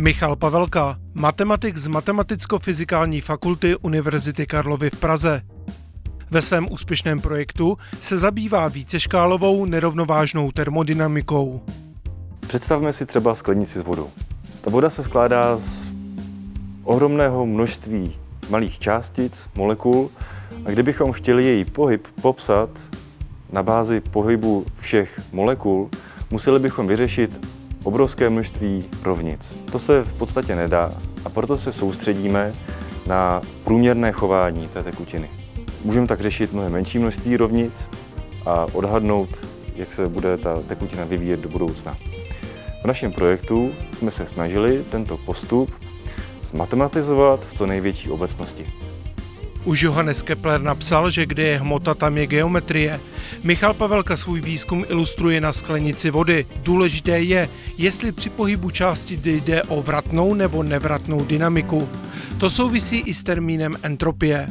Michal Pavelka, matematik z Matematicko-fyzikální fakulty Univerzity Karlovy v Praze. Ve svém úspěšném projektu se zabývá víceškálovou nerovnovážnou termodynamikou. Představme si třeba sklenici s vodou. Ta voda se skládá z ohromného množství malých částic, molekul a kdybychom chtěli její pohyb popsat na bázi pohybu všech molekul, museli bychom vyřešit obrovské množství rovnic. To se v podstatě nedá a proto se soustředíme na průměrné chování té tekutiny. Můžeme tak řešit mnohem menší množství rovnic a odhadnout, jak se bude ta tekutina vyvíjet do budoucna. V našem projektu jsme se snažili tento postup zmatematizovat v co největší obecnosti. Už Johannes Kepler napsal, že kde je hmota, tam je geometrie. Michal Pavelka svůj výzkum ilustruje na sklenici vody. Důležité je, jestli při pohybu části jde o vratnou nebo nevratnou dynamiku. To souvisí i s termínem entropie.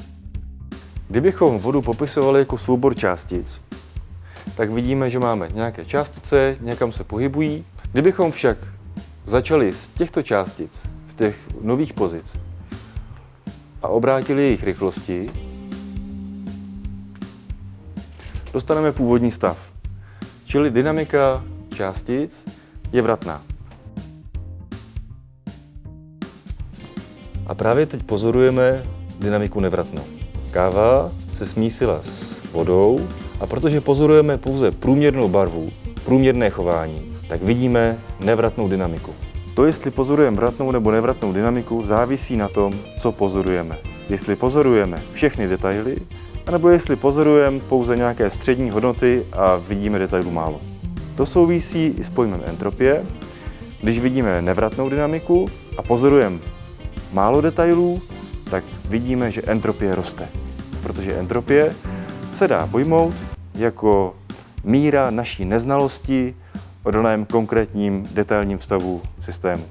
Kdybychom vodu popisovali jako soubor částic, tak vidíme, že máme nějaké částice, někam se pohybují. Kdybychom však začali z těchto částic, z těch nových pozic, a obrátili jejich rychlosti, dostaneme původní stav. Čili dynamika částic je vratná. A právě teď pozorujeme dynamiku nevratnou. Káva se smísila s vodou a protože pozorujeme pouze průměrnou barvu, průměrné chování, tak vidíme nevratnou dynamiku. To, jestli pozorujeme vratnou nebo nevratnou dynamiku, závisí na tom, co pozorujeme. Jestli pozorujeme všechny detaily, anebo jestli pozorujeme pouze nějaké střední hodnoty a vidíme detailů málo. To souvisí i s pojmem entropie. Když vidíme nevratnou dynamiku a pozorujeme málo detailů, tak vidíme, že entropie roste. Protože entropie se dá pojmout jako míra naší neznalosti o daném konkrétním detailním stavu systému.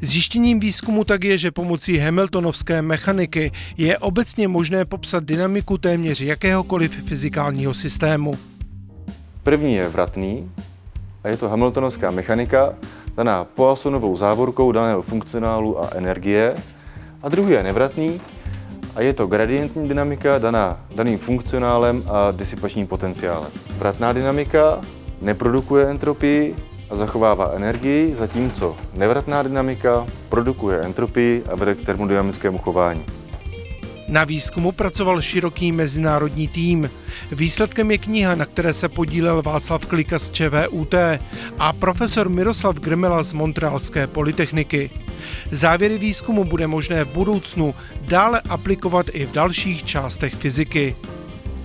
Zjištěním výzkumu tak je, že pomocí Hamiltonovské mechaniky je obecně možné popsat dynamiku téměř jakéhokoliv fyzikálního systému. První je vratný a je to Hamiltonovská mechanika, daná Poissonovou závorkou daného funkcionálu a energie. A druhý je nevratný a je to gradientní dynamika daná daným funkcionálem a disipačním potenciálem. Vratná dynamika neprodukuje entropii a zachovává energii, zatímco nevratná dynamika produkuje entropii a vede k termodynamickému chování. Na výzkumu pracoval široký mezinárodní tým. Výsledkem je kniha, na které se podílel Václav Klika z ČVUT a profesor Miroslav Grmela z Montrealské polytechniky. Závěry výzkumu bude možné v budoucnu dále aplikovat i v dalších částech fyziky.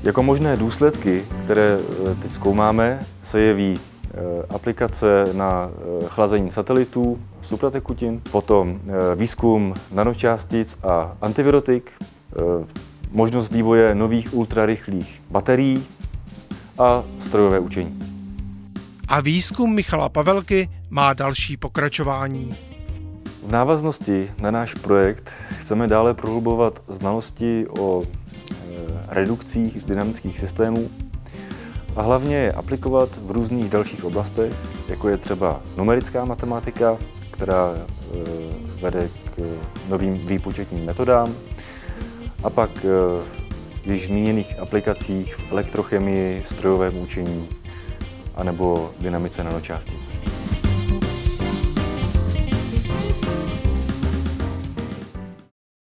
Jako možné důsledky, které eh, teď zkoumáme, se jeví eh, aplikace na eh, chlazení satelitů, supratekutin, potom výzkum nanočástic a antivirotik, možnost vývoje nových ultrarychlých baterií a strojové učení. A výzkum Michala Pavelky má další pokračování. V návaznosti na náš projekt chceme dále prohlubovat znalosti o redukcích dynamických systémů a hlavně je aplikovat v různých dalších oblastech, jako je třeba numerická matematika, která e, vede k novým výpočetním metodám, a pak e, v již zmíněných aplikacích v elektrochemii, strojovém učení anebo dynamice nanočástic.